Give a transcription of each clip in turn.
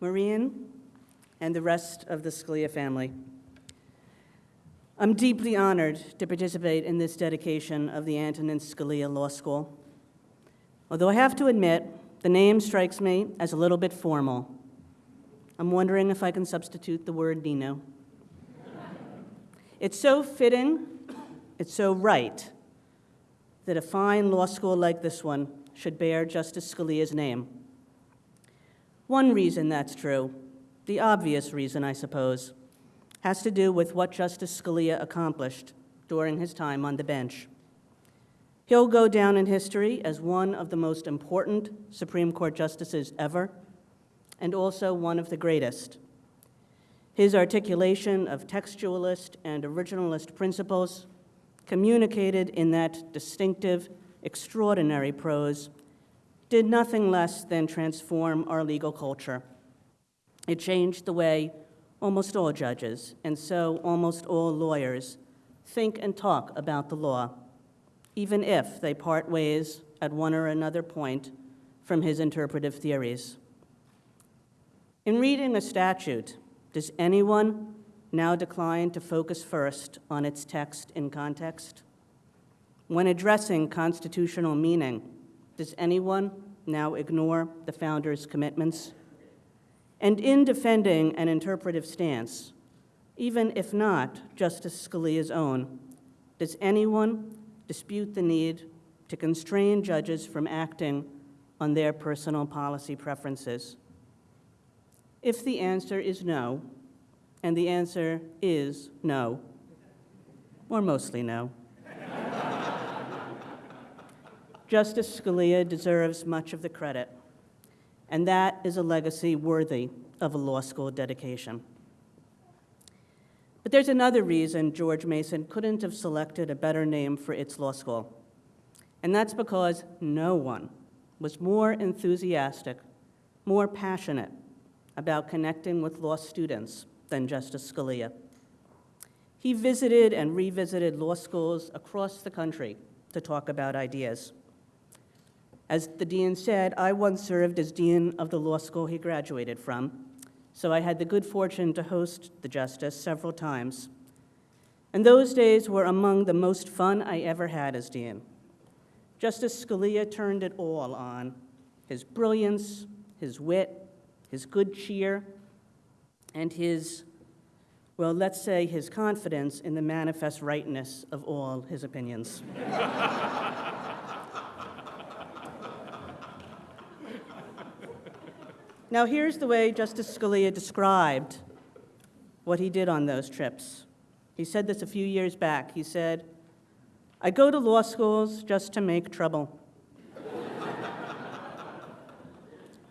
Maureen, and the rest of the Scalia family. I'm deeply honored to participate in this dedication of the Antonin Scalia Law School. Although I have to admit, the name strikes me as a little bit formal. I'm wondering if I can substitute the word Nino. it's so fitting, it's so right, that a fine law school like this one should bear Justice Scalia's name. One reason that's true, the obvious reason, I suppose, has to do with what Justice Scalia accomplished during his time on the bench. He'll go down in history as one of the most important Supreme Court justices ever, and also one of the greatest. His articulation of textualist and originalist principles, communicated in that distinctive, extraordinary prose, did nothing less than transform our legal culture. It changed the way almost all judges, and so almost all lawyers, think and talk about the law, even if they part ways at one or another point from his interpretive theories. In reading a statute, does anyone now decline to focus first on its text in context? When addressing constitutional meaning, does anyone now ignore the founder's commitments? And in defending an interpretive stance, even if not Justice Scalia's own, does anyone dispute the need to constrain judges from acting on their personal policy preferences? If the answer is no, and the answer is no, or mostly no, Justice Scalia deserves much of the credit and that is a legacy worthy of a law school dedication. But there's another reason George Mason couldn't have selected a better name for its law school, and that's because no one was more enthusiastic, more passionate about connecting with law students than Justice Scalia. He visited and revisited law schools across the country to talk about ideas. As the dean said, I once served as dean of the law school he graduated from, so I had the good fortune to host the justice several times. And those days were among the most fun I ever had as dean. Justice Scalia turned it all on his brilliance, his wit, his good cheer, and his, well, let's say his confidence in the manifest rightness of all his opinions. Now, here's the way Justice Scalia described what he did on those trips. He said this a few years back. He said, I go to law schools just to make trouble.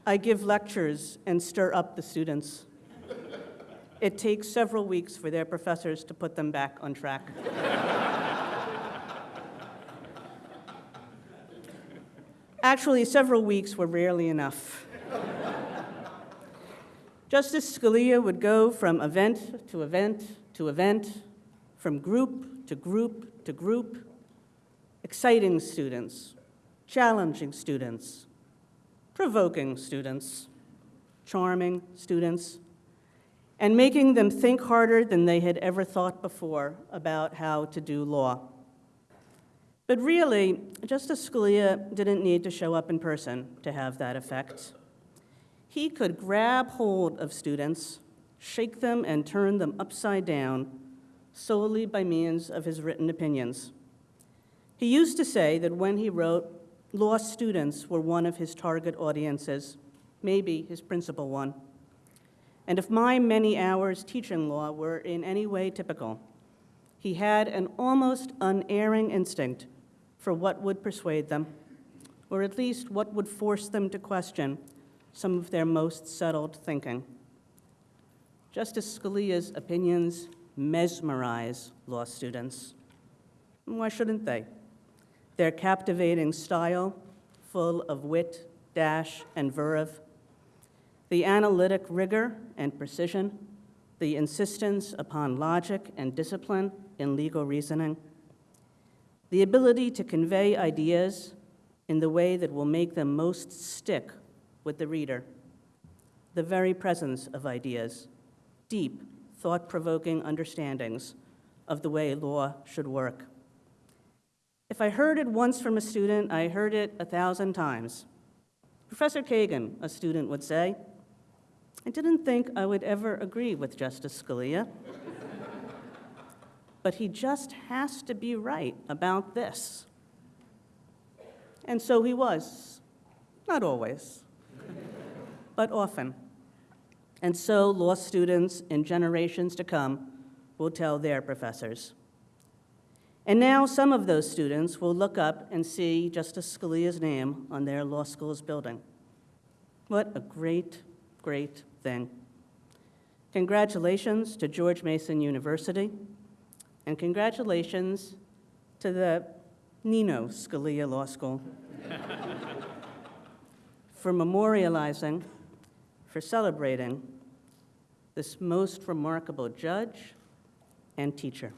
I give lectures and stir up the students. It takes several weeks for their professors to put them back on track. Actually, several weeks were rarely enough. Justice Scalia would go from event to event to event, from group to group to group, exciting students, challenging students, provoking students, charming students, and making them think harder than they had ever thought before about how to do law. But really, Justice Scalia didn't need to show up in person to have that effect he could grab hold of students, shake them, and turn them upside down solely by means of his written opinions. He used to say that when he wrote, law students were one of his target audiences, maybe his principal one. And if my many hours teaching law were in any way typical, he had an almost unerring instinct for what would persuade them, or at least what would force them to question some of their most settled thinking. Justice Scalia's opinions mesmerize law students. Why shouldn't they? Their captivating style, full of wit, dash, and verve, the analytic rigor and precision, the insistence upon logic and discipline in legal reasoning, the ability to convey ideas in the way that will make them most stick with the reader, the very presence of ideas, deep, thought provoking understandings of the way law should work. If I heard it once from a student, I heard it a thousand times. Professor Kagan, a student would say, I didn't think I would ever agree with Justice Scalia, but he just has to be right about this. And so he was. Not always, but often. And so law students in generations to come will tell their professors. And now some of those students will look up and see Justice Scalia's name on their law school's building. What a great, great thing. Congratulations to George Mason University, and congratulations to the Nino Scalia Law School for memorializing, for celebrating this most remarkable judge and teacher.